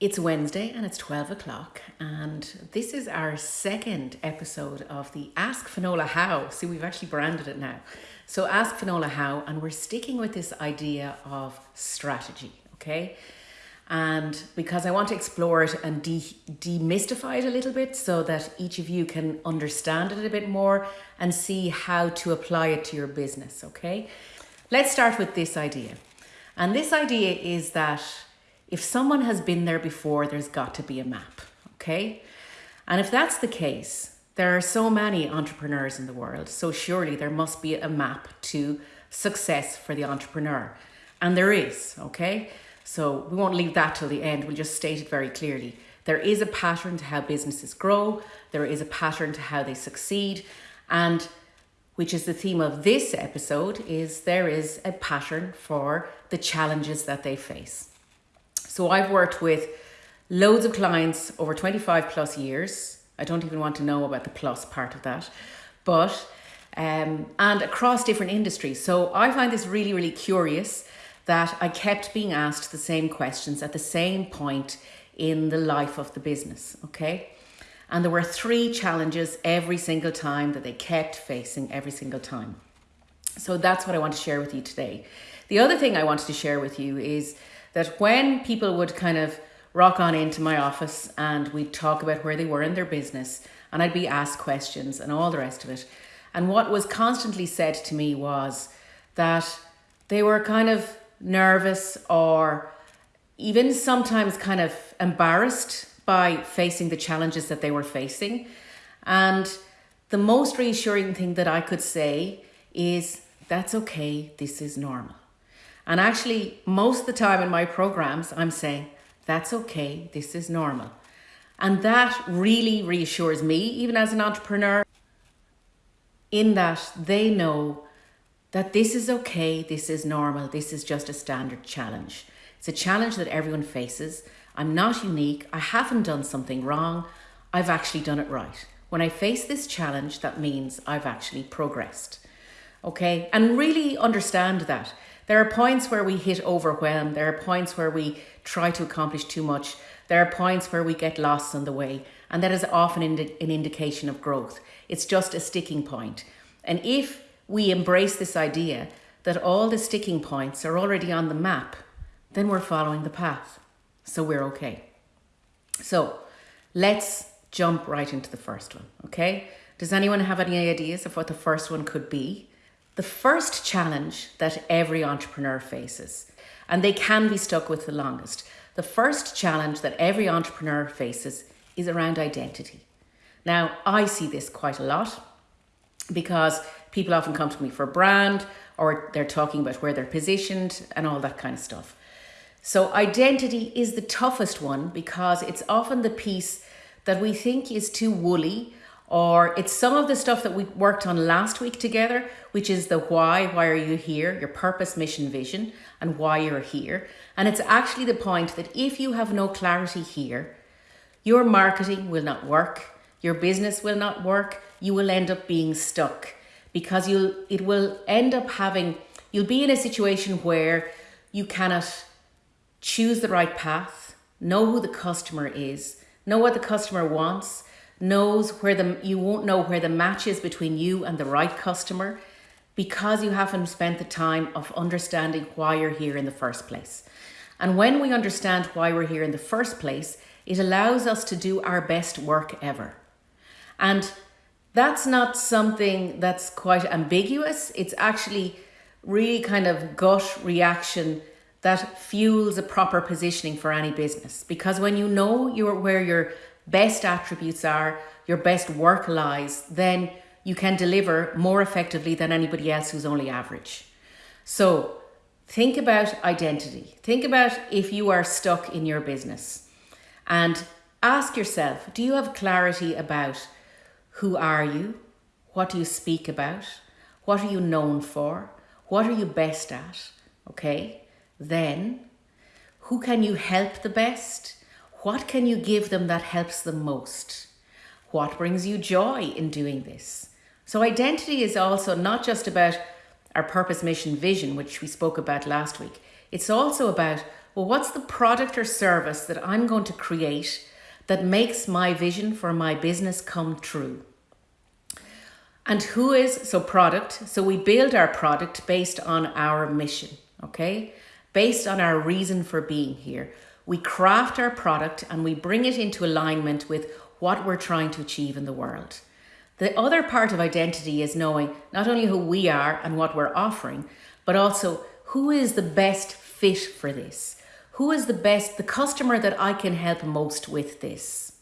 It's Wednesday and it's 12 o'clock, and this is our second episode of the Ask Finola How. See, we've actually branded it now. So, Ask Finola How, and we're sticking with this idea of strategy, okay? And because I want to explore it and de- demystify it a little bit so that each of you can understand it a bit more and see how to apply it to your business, okay? Let's start with this idea. And this idea is that if someone has been there before, there's got to be a map, okay? And if that's the case, there are so many entrepreneurs in the world, so surely there must be a map to success for the entrepreneur. And there is, okay? So we won't leave that till the end, we'll just state it very clearly. There is a pattern to how businesses grow, there is a pattern to how they succeed, and which is the theme of this episode, is there is a pattern for the challenges that they face. So I've worked with loads of clients over 25 plus years. I don't even want to know about the plus part of that, but um, and across different industries. So I find this really, really curious that I kept being asked the same questions at the same point in the life of the business. Okay. And there were three challenges every single time that they kept facing every single time. So that's what I want to share with you today. The other thing I wanted to share with you is that when people would kind of rock on into my office and we'd talk about where they were in their business and I'd be asked questions and all the rest of it. And what was constantly said to me was that they were kind of nervous or even sometimes kind of embarrassed by facing the challenges that they were facing. And the most reassuring thing that I could say is that's okay, this is normal. And actually, most of the time in my programs, I'm saying, that's okay, this is normal. And that really reassures me, even as an entrepreneur, in that they know that this is okay, this is normal, this is just a standard challenge. It's a challenge that everyone faces. I'm not unique, I haven't done something wrong, I've actually done it right. When I face this challenge, that means I've actually progressed. Okay, and really understand that. There are points where we hit overwhelm. There are points where we try to accomplish too much. There are points where we get lost on the way. And that is often an indication of growth. It's just a sticking point. And if we embrace this idea that all the sticking points are already on the map, then we're following the path. So we're okay. So let's jump right into the first one, okay? Does anyone have any ideas of what the first one could be? The first challenge that every entrepreneur faces, and they can be stuck with the longest. The first challenge that every entrepreneur faces is around identity. Now, I see this quite a lot because people often come to me for a brand or they're talking about where they're positioned and all that kind of stuff. So, identity is the toughest one because it's often the piece that we think is too woolly or it's some of the stuff that we worked on last week together, which is the why, why are you here, your purpose, mission, vision, and why you're here. And it's actually the point that if you have no clarity here, your marketing will not work, your business will not work, you will end up being stuck because you'll it will end up having you'll be in a situation where you cannot choose the right path, know who the customer is, know what the customer wants, knows where the you won't know where the match is between you and the right customer because you haven't spent the time of understanding why you're here in the first place. And when we understand why we're here in the first place, it allows us to do our best work ever. And that's not something that's quite ambiguous. It's actually really kind of gut reaction that fuels a proper positioning for any business. Because when you know you're where your best attributes are, your best work lies, then you can deliver more effectively than anybody else who's only average. So think about identity. Think about if you are stuck in your business and ask yourself do you have clarity about who are you? What do you speak about? What are you known for? What are you best at? Okay. Then, who can you help the best? What can you give them that helps them most? What brings you joy in doing this? So, identity is also not just about our purpose, mission, vision, which we spoke about last week. It's also about well, what's the product or service that I'm going to create that makes my vision for my business come true? And who is, so product, so we build our product based on our mission, okay? Based on our reason for being here. We craft our product and we bring it into alignment with what we're trying to achieve in the world. The other part of identity is knowing not only who we are and what we're offering, but also who is the best fit for this? Who is the best, the customer that I can help most with this?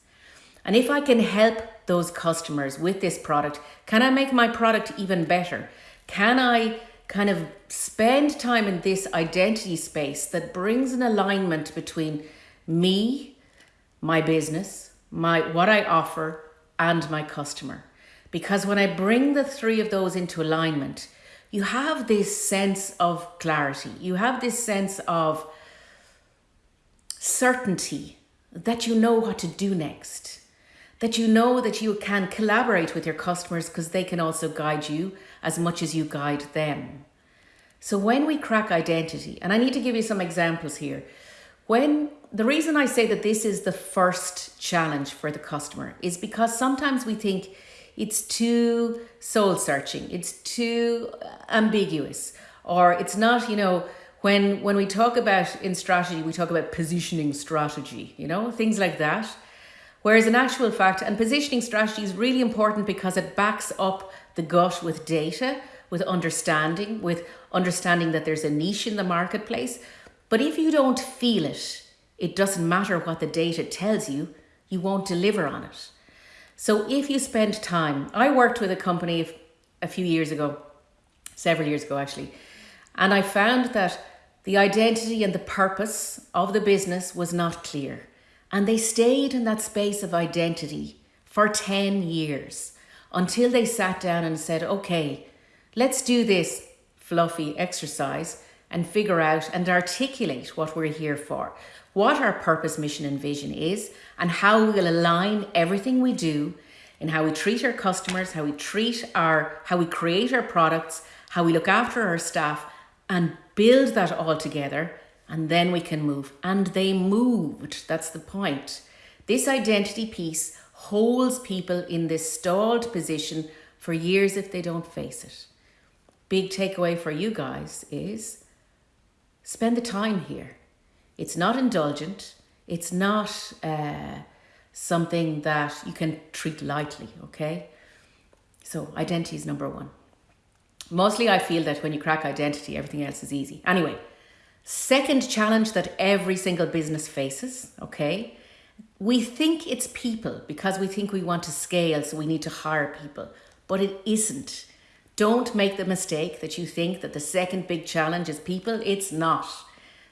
And if I can help those customers with this product, can I make my product even better? Can I kind of spend time in this identity space that brings an alignment between me, my business, my what I offer, and my customer? Because when I bring the three of those into alignment, you have this sense of clarity. You have this sense of certainty that you know what to do next. That you know that you can collaborate with your customers because they can also guide you as much as you guide them. So when we crack identity, and I need to give you some examples here. When the reason I say that this is the first challenge for the customer is because sometimes we think it's too soul searching, it's too uh, ambiguous, or it's not, you know, when when we talk about in strategy, we talk about positioning strategy, you know, things like that. Whereas in actual fact, and positioning strategy is really important because it backs up the gut with data, with understanding, with understanding that there's a niche in the marketplace. But if you don't feel it, it doesn't matter what the data tells you, you won't deliver on it. So if you spend time, I worked with a company a few years ago, several years ago actually, and I found that the identity and the purpose of the business was not clear. And they stayed in that space of identity for 10 years until they sat down and said, okay, let's do this fluffy exercise and figure out and articulate what we're here for. What our purpose, mission, and vision is, and how we will align everything we do in how we treat our customers, how we treat our, how we create our products, how we look after our staff, and build that all together, and then we can move. And they moved. That's the point. This identity piece holds people in this stalled position for years if they don't face it. Big takeaway for you guys is spend the time here. It's not indulgent. It's not uh, something that you can treat lightly, okay? So identity is number one. Mostly I feel that when you crack identity, everything else is easy. Anyway, second challenge that every single business faces, okay? We think it's people because we think we want to scale, so we need to hire people, but it isn't. Don't make the mistake that you think that the second big challenge is people. It's not.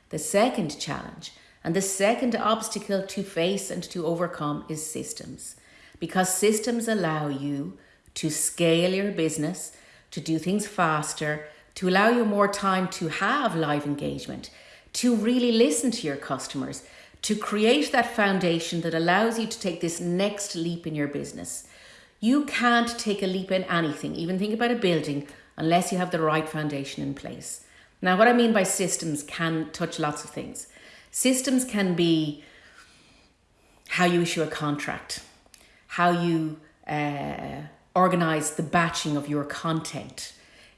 The second challenge and the second obstacle to face and to overcome is systems. Because systems allow you to scale your business, to do things faster, to allow you more time to have live engagement, to really listen to your customers, to create that foundation that allows you to take this next leap in your business. You can't take a leap in anything, even think about a building, unless you have the right foundation in place. Now, what I mean by systems can touch lots of things. Systems can be how you issue a contract, how you uh, organize the batching of your content.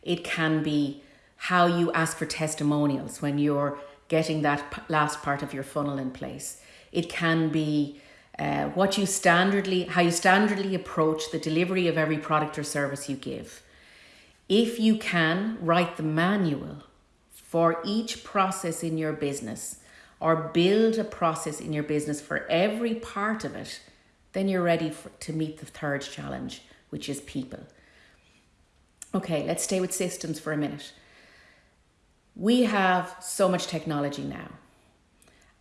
It can be how you ask for testimonials when you're getting that last part of your funnel in place. It can be uh, what you standardly, how you standardly approach the delivery of every product or service you give. If you can write the manual for each process in your business or build a process in your business for every part of it, then you're ready for, to meet the third challenge, which is people. Okay, let's stay with systems for a minute. We have so much technology now,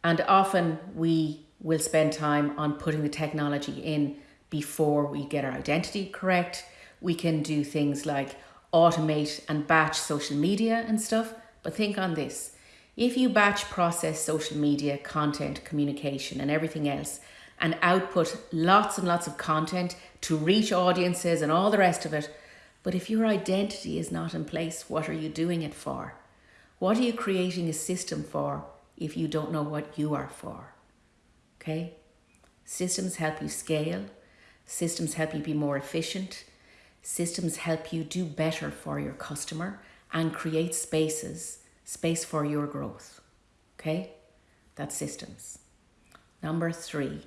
and often we will spend time on putting the technology in before we get our identity correct. We can do things like automate and batch social media and stuff but think on this. If you batch process social media, content, communication, and everything else, and output lots and lots of content to reach audiences and all the rest of it, but if your identity is not in place, what are you doing it for? What are you creating a system for if you don't know what you are for. Okay? Systems help you scale, systems help you be more efficient, systems help you do better for your customer and create spaces, space for your growth. Okay? That's systems. Number three,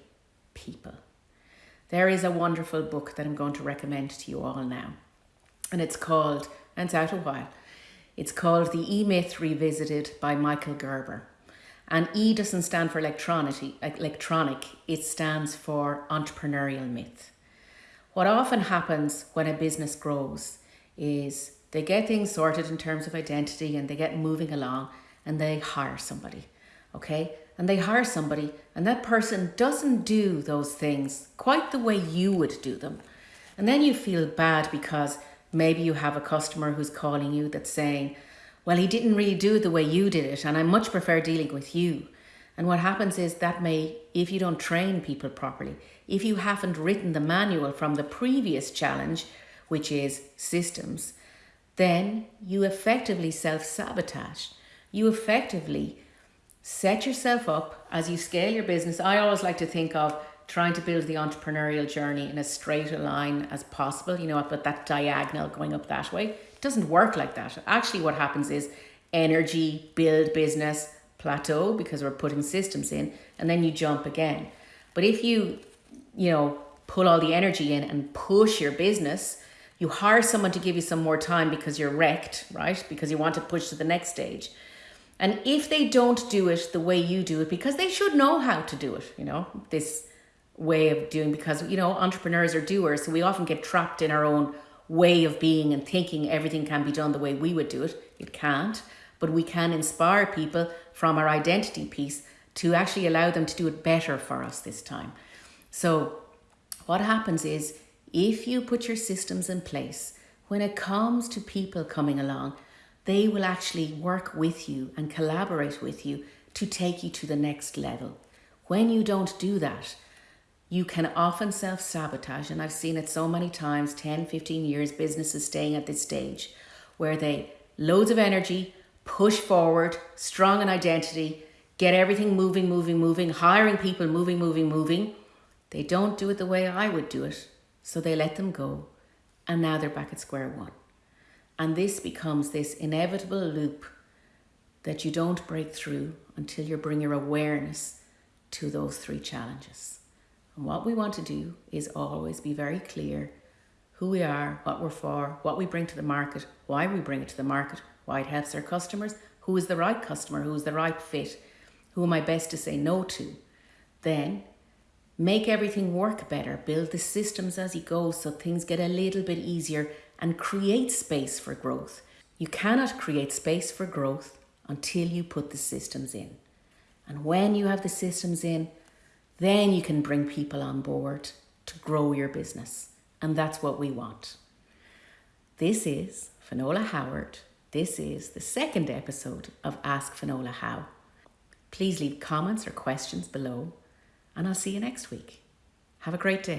people. There is a wonderful book that I'm going to recommend to you all now. And it's called, and it's out a while, it's called The E Myth Revisited by Michael Gerber. And E doesn't stand for electronic, it stands for entrepreneurial myth. What often happens when a business grows is they get things sorted in terms of identity and they get moving along and they hire somebody, okay? And they hire somebody and that person doesn't do those things quite the way you would do them. And then you feel bad because maybe you have a customer who's calling you that's saying, well, he didn't really do it the way you did it, and I much prefer dealing with you. And what happens is that may, if you don't train people properly, if you haven't written the manual from the previous challenge, which is systems, then you effectively self sabotage. You effectively set yourself up as you scale your business. I always like to think of trying to build the entrepreneurial journey in as straight a line as possible, you know, but that diagonal going up that way. It doesn't work like that. Actually, what happens is energy, build business, plateau because we're putting systems in, and then you jump again. But if you, you know, pull all the energy in and push your business, you hire someone to give you some more time because you're wrecked, right? Because you want to push to the next stage. And if they don't do it the way you do it, because they should know how to do it, you know, this way of doing because you know entrepreneurs are doers so we often get trapped in our own way of being and thinking everything can be done the way we would do it. It can't but we can inspire people from our identity piece to actually allow them to do it better for us this time. So what happens is if you put your systems in place when it comes to people coming along they will actually work with you and collaborate with you to take you to the next level. When you don't do that you can often self sabotage, and I've seen it so many times 10, 15 years, businesses staying at this stage where they loads of energy, push forward, strong in identity, get everything moving, moving, moving, hiring people, moving, moving, moving. They don't do it the way I would do it, so they let them go, and now they're back at square one. And this becomes this inevitable loop that you don't break through until you bring your awareness to those three challenges. And what we want to do is always be very clear who we are, what we're for, what we bring to the market, why we bring it to the market, why it helps our customers, who is the right customer, who is the right fit, who am I best to say no to. Then make everything work better, build the systems as you go so things get a little bit easier and create space for growth. You cannot create space for growth until you put the systems in. And when you have the systems in, then you can bring people on board to grow your business. And that's what we want. This is Finola Howard. This is the second episode of Ask Finola How. Please leave comments or questions below, and I'll see you next week. Have a great day.